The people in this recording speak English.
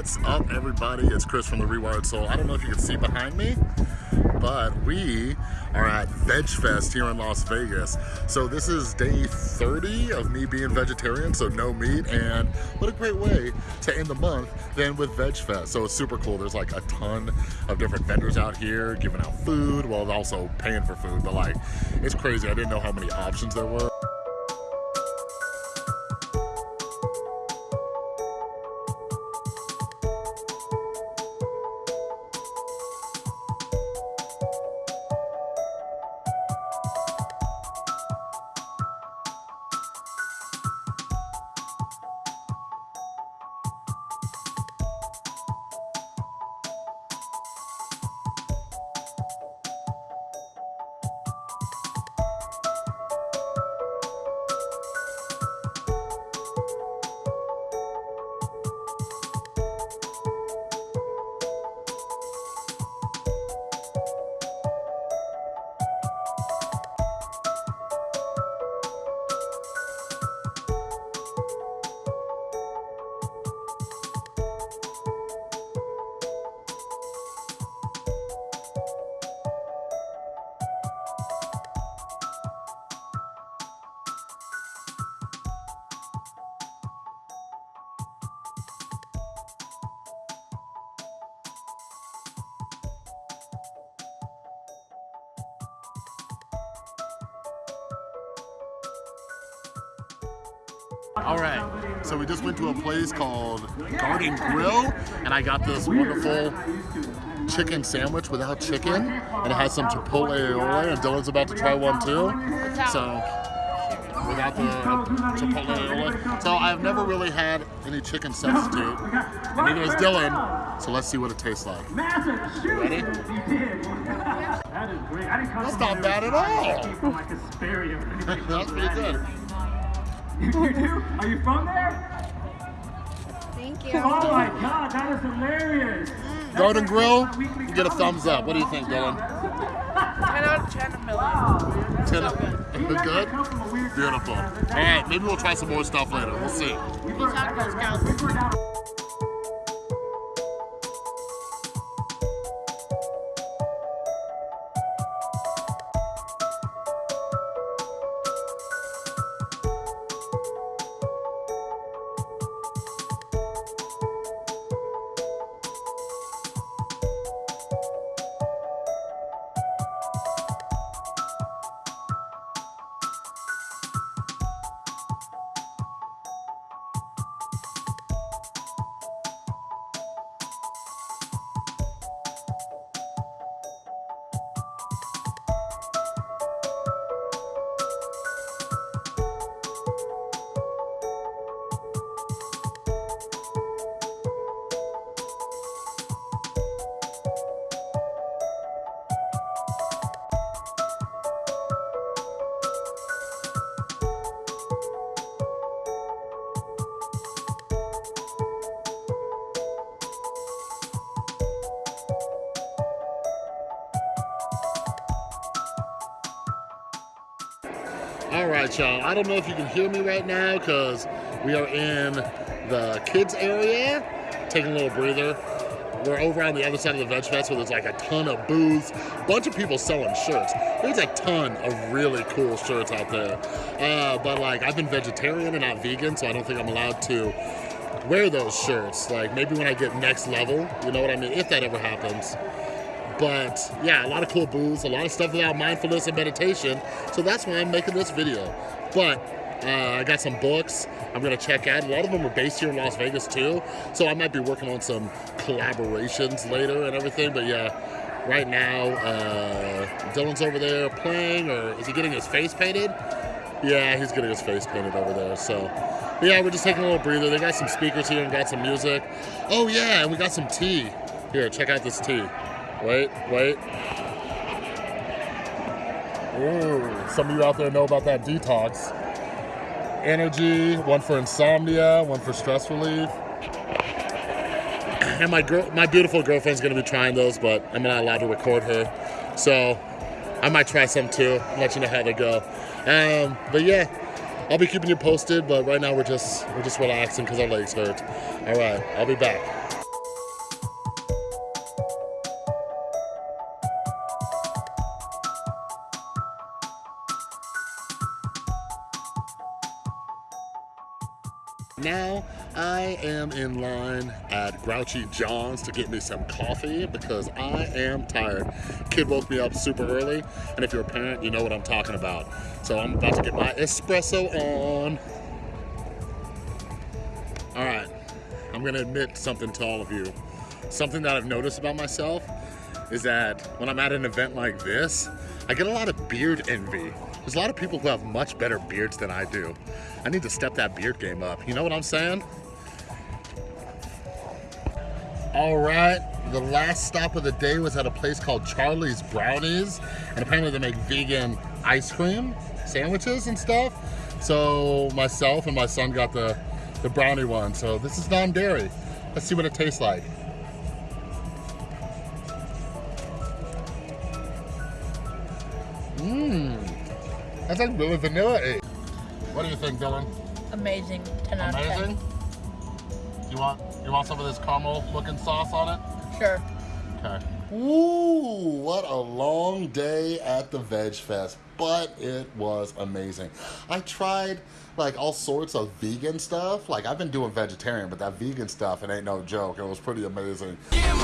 What's up, everybody? It's Chris from The Rewired Soul. I don't know if you can see behind me, but we are at Veg Fest here in Las Vegas. So this is day 30 of me being vegetarian, so no meat, and what a great way to end the month than with Veg Fest. So it's super cool. There's like a ton of different vendors out here giving out food, while also paying for food, but like, it's crazy. I didn't know how many options there were. All right, so we just went to a place called Garden Grill, and I got this wonderful chicken sandwich without chicken, and it has some chipotle aioli, and Dylan's about to try one too. So, without the chipotle aioli. So I've never really had any chicken substitute, and neither has Dylan, so let's see what it tastes like. Ready? That is great. I didn't come That's from not there bad at all. came From like Hesperia or anything. That's pretty good. you do? Are you from there? Thank you. Oh my god, that is hilarious. Garden That's Grill, my you get a thumbs up. What do you think, Dylan? 10 out of 10 a million. Wow, man. Ten So good. You good? come from a weird Beautiful. All background. right, maybe we'll try some more stuff later. We'll see. All right, y'all. I don't know if you can hear me right now because we are in the kids area, taking a little breather. We're over on the other side of the Veg Fest where there's like a ton of booths, bunch of people selling shirts. There's a ton of really cool shirts out there. Uh, but like, I've been vegetarian and not vegan, so I don't think I'm allowed to wear those shirts. Like maybe when I get next level, you know what I mean? If that ever happens. But yeah, a lot of cool booths, a lot of stuff about mindfulness and meditation. So that's why I'm making this video. But uh, I got some books I'm gonna check out. A lot of them are based here in Las Vegas too. So I might be working on some collaborations later and everything. But yeah, right now, uh, Dylan's over there playing, or is he getting his face painted? Yeah, he's getting his face painted over there. So yeah, we're just taking a little breather. They got some speakers here and got some music. Oh yeah, and we got some tea. Here, check out this tea. Wait, wait. Ooh, some of you out there know about that detox. Energy, one for insomnia, one for stress relief. And my girl, my beautiful girlfriend's gonna be trying those, but I'm not allowed to record her. So I might try some too, let you know how they go. Um, but yeah, I'll be keeping you posted, but right now we're just we're just relaxing because our legs hurt. All right, I'll be back. Now I am in line at Grouchy John's to get me some coffee because I am tired. Kid woke me up super early, and if you're a parent, you know what I'm talking about. So I'm about to get my espresso on. All right, I'm gonna admit something to all of you. Something that I've noticed about myself is that when I'm at an event like this, I get a lot of beard envy. There's a lot of people who have much better beards than I do. I need to step that beard game up. You know what I'm saying? All right, the last stop of the day was at a place called Charlie's Brownies, and apparently they make vegan ice cream sandwiches and stuff. So myself and my son got the, the brownie one. So this is non-dairy. Let's see what it tastes like. Mmm, that's like really vanilla What do you think, Dylan? Amazing. 10 out of 10. Amazing. You want you want some of this caramel looking sauce on it? Sure. Okay. Ooh, what a long day at the Veg Fest, but it was amazing. I tried like all sorts of vegan stuff. Like I've been doing vegetarian, but that vegan stuff, it ain't no joke. It was pretty amazing. Yeah,